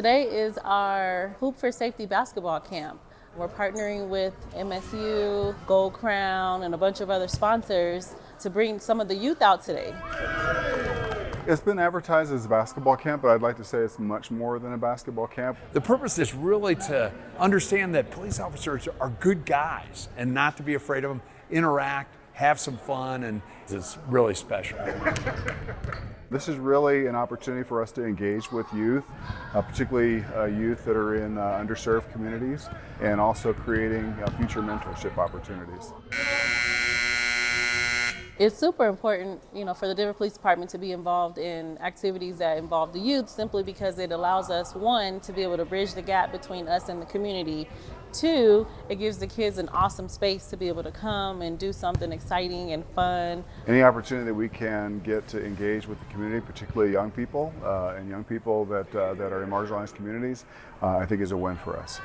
Today is our Hoop for Safety basketball camp. We're partnering with MSU, Gold Crown, and a bunch of other sponsors to bring some of the youth out today. It's been advertised as a basketball camp, but I'd like to say it's much more than a basketball camp. The purpose is really to understand that police officers are good guys and not to be afraid of them, interact, have some fun, and it's really special. This is really an opportunity for us to engage with youth, uh, particularly uh, youth that are in uh, underserved communities, and also creating uh, future mentorship opportunities. It's super important, you know, for the Denver Police Department to be involved in activities that involve the youth simply because it allows us, one, to be able to bridge the gap between us and the community. Two, it gives the kids an awesome space to be able to come and do something exciting and fun. Any opportunity that we can get to engage with the community, particularly young people uh, and young people that, uh, that are in marginalized communities, uh, I think is a win for us.